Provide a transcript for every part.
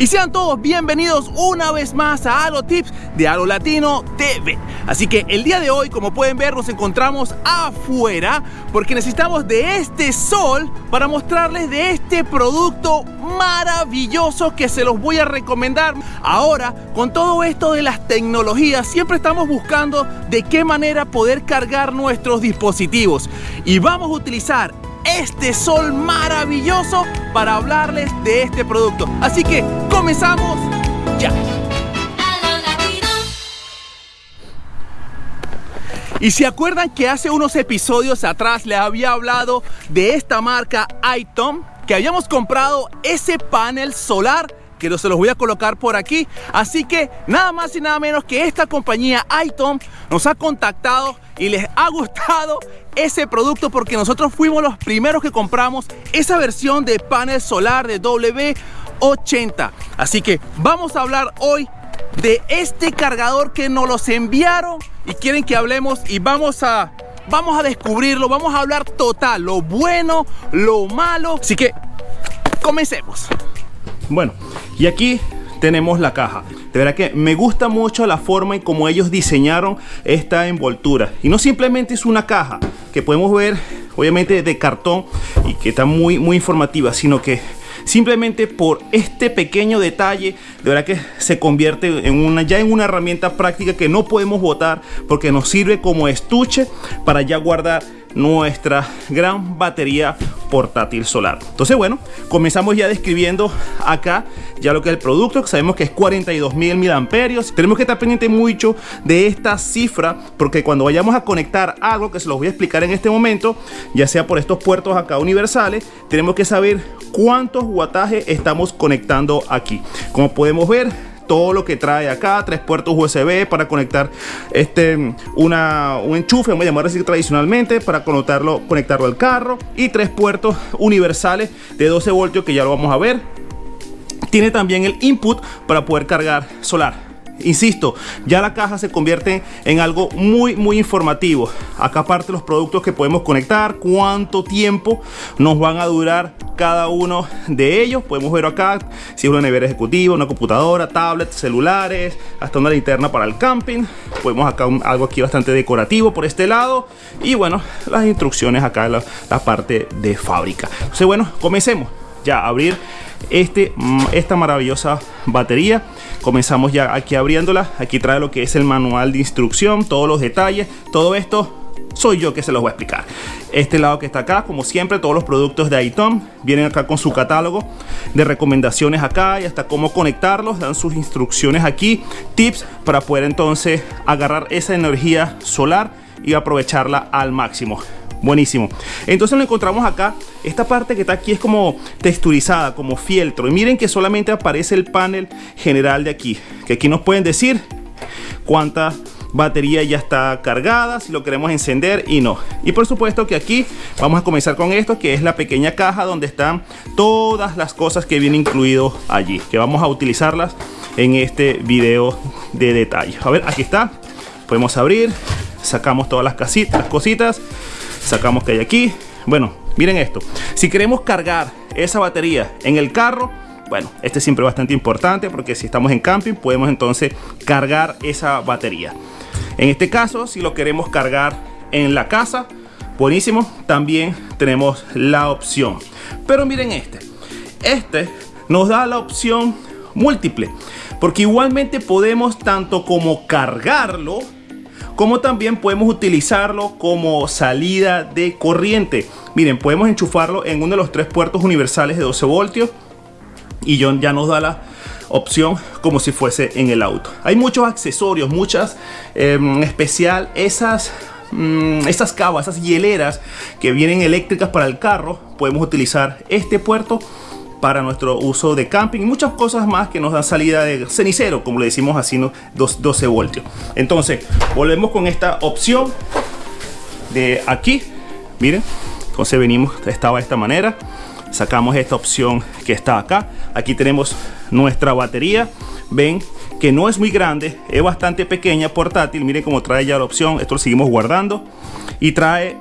Y sean todos bienvenidos una vez más a Halo Tips de Halo Latino TV. Así que el día de hoy, como pueden ver, nos encontramos afuera porque necesitamos de este sol para mostrarles de este producto maravilloso que se los voy a recomendar. Ahora, con todo esto de las tecnologías, siempre estamos buscando de qué manera poder cargar nuestros dispositivos. Y vamos a utilizar este sol maravilloso para hablarles de este producto. Así que comenzamos ya. Y se acuerdan que hace unos episodios atrás les había hablado de esta marca iTom, que habíamos comprado ese panel solar que se los voy a colocar por aquí. Así que nada más y nada menos que esta compañía iTom nos ha contactado y les ha gustado ese producto porque nosotros fuimos los primeros que compramos esa versión de panel solar de W80. Así que vamos a hablar hoy de este cargador que nos los enviaron y quieren que hablemos y vamos a vamos a descubrirlo, vamos a hablar total, lo bueno, lo malo. Así que comencemos. Bueno, y aquí tenemos la caja. De verdad que me gusta mucho la forma en cómo ellos diseñaron esta envoltura. Y no simplemente es una caja que podemos ver, obviamente de cartón y que está muy, muy informativa, sino que simplemente por este pequeño detalle de verdad que se convierte en una ya en una herramienta práctica que no podemos botar porque nos sirve como estuche para ya guardar nuestra gran batería portátil solar. Entonces, bueno, comenzamos ya describiendo acá ya lo que es el producto, que sabemos que es 42 mil mil amperios. Tenemos que estar pendiente mucho de esta cifra, porque cuando vayamos a conectar algo, que se los voy a explicar en este momento, ya sea por estos puertos acá universales, tenemos que saber cuántos wattajes estamos conectando aquí. Como podemos ver, todo lo que trae acá, tres puertos USB para conectar este, una, un enchufe, vamos a llamar así tradicionalmente, para conectarlo, conectarlo al carro y tres puertos universales de 12 voltios que ya lo vamos a ver. Tiene también el input para poder cargar solar Insisto, ya la caja se convierte en algo muy muy informativo. Acá aparte los productos que podemos conectar, cuánto tiempo nos van a durar cada uno de ellos. Podemos ver acá si es una nevera ejecutiva, una computadora, tablets, celulares, hasta una linterna para el camping. Podemos acá algo aquí bastante decorativo por este lado. Y bueno, las instrucciones acá la, la parte de fábrica. Entonces bueno, comencemos ya a abrir este, mm, esta maravillosa batería. Comenzamos ya aquí abriéndola. Aquí trae lo que es el manual de instrucción todos los detalles. Todo esto soy yo que se los voy a explicar. Este lado que está acá como siempre todos los productos de iTom. Vienen acá con su catálogo de recomendaciones acá y hasta cómo conectarlos. Dan sus instrucciones aquí. Tips para poder entonces agarrar esa energía solar y aprovecharla al máximo buenísimo. Entonces lo encontramos acá. Esta parte que está aquí es como texturizada como fieltro. Y miren que solamente aparece el panel general de aquí que aquí nos pueden decir cuánta batería ya está cargada si lo queremos encender y no. Y por supuesto que aquí vamos a comenzar con esto que es la pequeña caja donde están todas las cosas que vienen incluido allí que vamos a utilizarlas en este video de detalle a ver aquí está. Podemos abrir sacamos todas las casitas las cositas sacamos que hay aquí. Bueno miren esto. Si queremos cargar esa batería en el carro bueno este es siempre bastante importante porque si estamos en camping podemos entonces cargar esa batería. En este caso si lo queremos cargar en la casa buenísimo. También tenemos la opción. Pero miren este. Este nos da la opción múltiple porque igualmente podemos tanto como cargarlo como también podemos utilizarlo como salida de corriente. Miren, podemos enchufarlo en uno de los tres puertos universales de 12 voltios y ya nos da la opción como si fuese en el auto. Hay muchos accesorios, muchas, em, especial esas mm, cabas, esas hieleras que vienen eléctricas para el carro, podemos utilizar este puerto para nuestro uso de camping y muchas cosas más que nos dan salida de cenicero, como le decimos así, ¿no? 12 voltios. Entonces, volvemos con esta opción de aquí. Miren, entonces venimos, estaba de esta manera. Sacamos esta opción que está acá. Aquí tenemos nuestra batería. Ven que no es muy grande, es bastante pequeña, portátil. Miren cómo trae ya la opción. Esto lo seguimos guardando. Y trae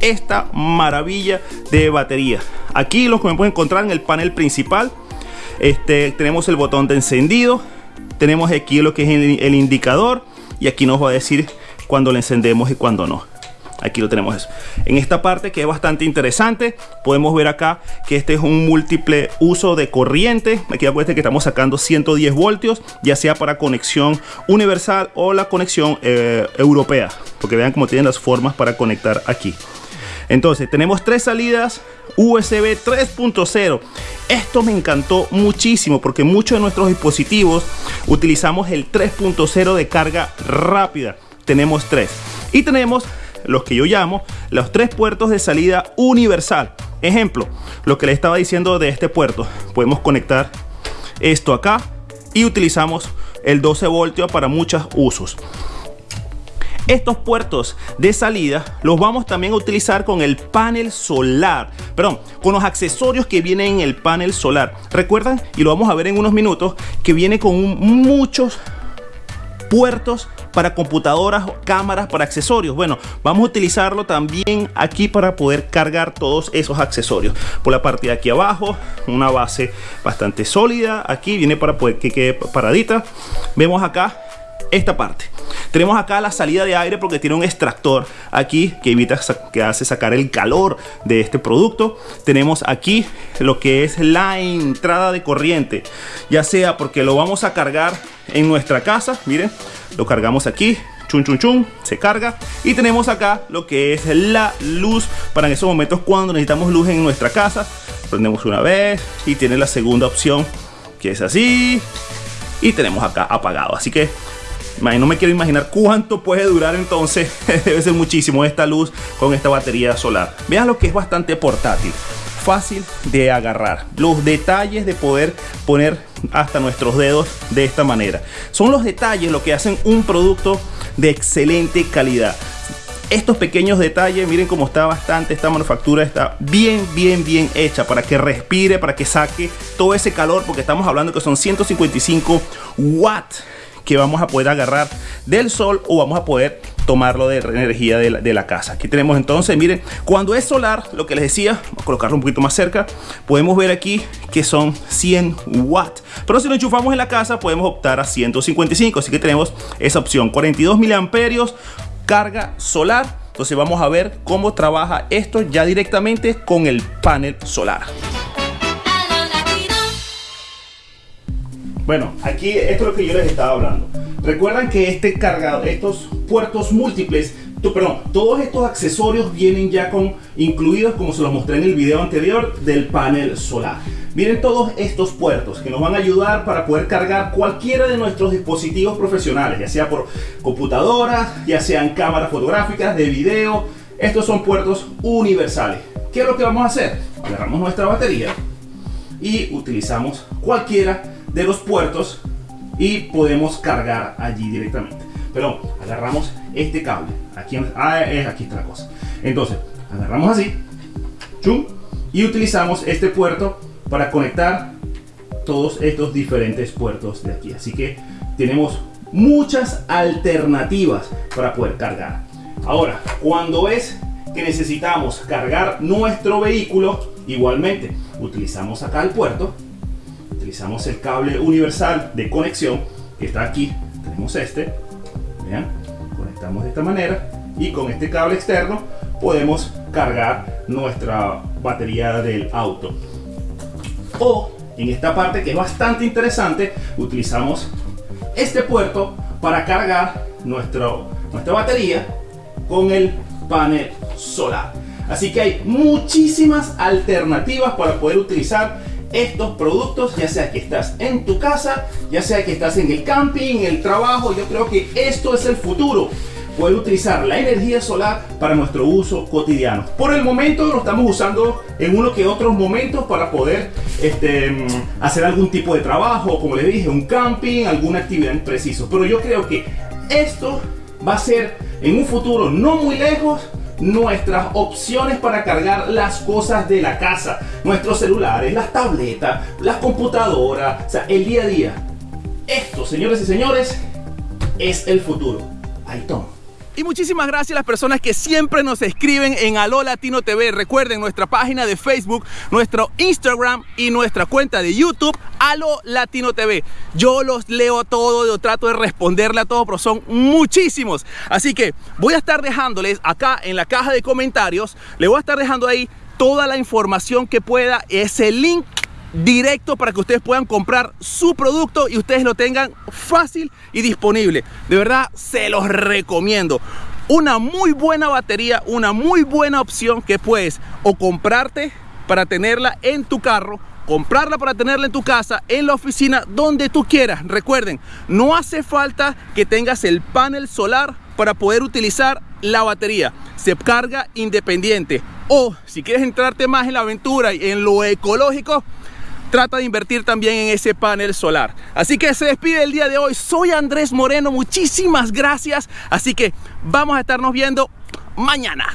esta maravilla de batería aquí lo que me pueden encontrar en el panel principal Este, tenemos el botón de encendido. Tenemos aquí lo que es el, indicador. Y aquí nos va a decir cuando lo encendemos y cuando no aquí lo tenemos. En esta parte que es bastante interesante, podemos ver acá que este es un múltiple uso de corriente. Aquí acuérdense que estamos sacando 110 voltios, ya sea para conexión universal o la conexión eh, europea, porque vean cómo tienen las formas para conectar aquí. Entonces tenemos tres salidas USB 3.0. Esto me encantó muchísimo porque muchos de nuestros dispositivos utilizamos el 3.0 de carga rápida. Tenemos tres. Y tenemos los que yo llamo los tres puertos de salida universal. Ejemplo, lo que le estaba diciendo de este puerto. Podemos conectar esto acá y utilizamos el 12 voltios para muchos usos. Estos puertos de salida los vamos también a utilizar con el panel solar, perdón, con los accesorios que vienen en el panel solar. Recuerdan, y lo vamos a ver en unos minutos, que viene con muchos puertos para computadoras, cámaras, para accesorios. Bueno, vamos a utilizarlo también aquí para poder cargar todos esos accesorios. Por la parte de aquí abajo, una base bastante sólida. Aquí viene para poder que quede paradita. Vemos acá esta parte. Tenemos acá la salida de aire porque tiene un extractor aquí que evita que hace sacar el calor de este producto. Tenemos aquí lo que es la entrada de corriente, ya sea porque lo vamos a cargar en nuestra casa, miren, lo cargamos aquí, chun chun chun, se carga y tenemos acá lo que es la luz para en esos momentos cuando necesitamos luz en nuestra casa. Prendemos una vez y tiene la segunda opción que es así y tenemos acá apagado. Así que no me quiero imaginar cuánto puede durar entonces. Debe ser muchísimo esta luz con esta batería solar. Vean lo que es bastante portátil. Fácil de agarrar. Los detalles de poder poner hasta nuestros dedos de esta manera. Son los detalles lo que hacen un producto de excelente calidad estos pequeños detalles, miren cómo está bastante, esta manufactura está bien, bien, bien hecha para que respire, para que saque todo ese calor, porque estamos hablando que son 155 watts que vamos a poder agarrar del sol o vamos a poder tomarlo de energía de la, casa. Aquí tenemos entonces, miren, cuando es solar, lo que les decía, vamos a colocarlo un poquito más cerca, podemos ver aquí que son 100 watts. Pero si lo enchufamos en la casa, podemos optar a 155, así que tenemos esa opción, 42 miliamperios, carga solar. Entonces vamos a ver cómo trabaja esto ya directamente con el panel solar. Bueno, aquí esto es lo que yo les estaba hablando. Recuerdan que este cargado, estos puertos múltiples, perdón, todos estos accesorios vienen ya con incluidos, como se los mostré en el video anterior, del panel solar. Miren todos estos puertos que nos van a ayudar para poder cargar cualquiera de nuestros dispositivos profesionales, ya sea por computadoras, ya sean cámaras fotográficas, de video. Estos son puertos universales. ¿Qué es lo que vamos a hacer? Agarramos nuestra batería y utilizamos cualquiera de los puertos y podemos cargar allí directamente. Pero agarramos este cable. Aquí, ah, es, aquí está cosa. Entonces, agarramos así. y utilizamos este puerto para conectar todos estos diferentes puertos de aquí. Así que tenemos muchas alternativas para poder cargar. Ahora, cuando es que necesitamos cargar nuestro vehículo, igualmente utilizamos acá el puerto utilizamos el cable universal de conexión que está aquí. Tenemos este. Vean, conectamos de esta manera y con este cable externo podemos cargar nuestra batería del auto. O en esta parte que es bastante interesante, utilizamos este puerto para cargar nuestro, nuestra batería con el panel solar. Así que hay muchísimas alternativas para poder utilizar estos productos, ya sea que estás en tu casa, ya sea que estás en el camping, en el trabajo, yo creo que esto es el futuro. Poder utilizar la energía solar para nuestro uso cotidiano. Por el momento lo estamos usando en uno que otros momentos para poder este, mm, hacer algún tipo de trabajo, como les dije, un camping, alguna actividad en preciso. Pero yo creo que esto va a ser en un futuro no muy lejos nuestras opciones para cargar las cosas de la casa, nuestros celulares, las tabletas, las computadoras, o sea, el día a día. Esto, señores y señores, es el futuro. Ahí toma. Y muchísimas gracias a las personas que siempre nos escriben en Aló Latino TV. Recuerden nuestra página de Facebook, nuestro Instagram y nuestra cuenta de YouTube, Aló Latino TV. Yo los leo a todos, yo trato de responderle a todos, pero son muchísimos. Así que voy a estar dejándoles acá en la caja de comentarios, le voy a estar dejando ahí toda la información que pueda, ese link directo para que ustedes puedan comprar su producto y ustedes lo tengan fácil y disponible. De verdad, se los recomiendo. Una muy buena batería, una muy buena opción que puedes o comprarte para tenerla en tu carro comprarla para tenerla en tu casa, en la oficina, donde tú quieras. Recuerden, no hace falta que tengas el panel solar para poder utilizar la batería. Se carga independiente. O si quieres entrarte más en la aventura y en lo ecológico, trata de invertir también en ese panel solar. Así que se despide el día de hoy. Soy Andrés Moreno, muchísimas gracias. Así que vamos a estarnos viendo mañana.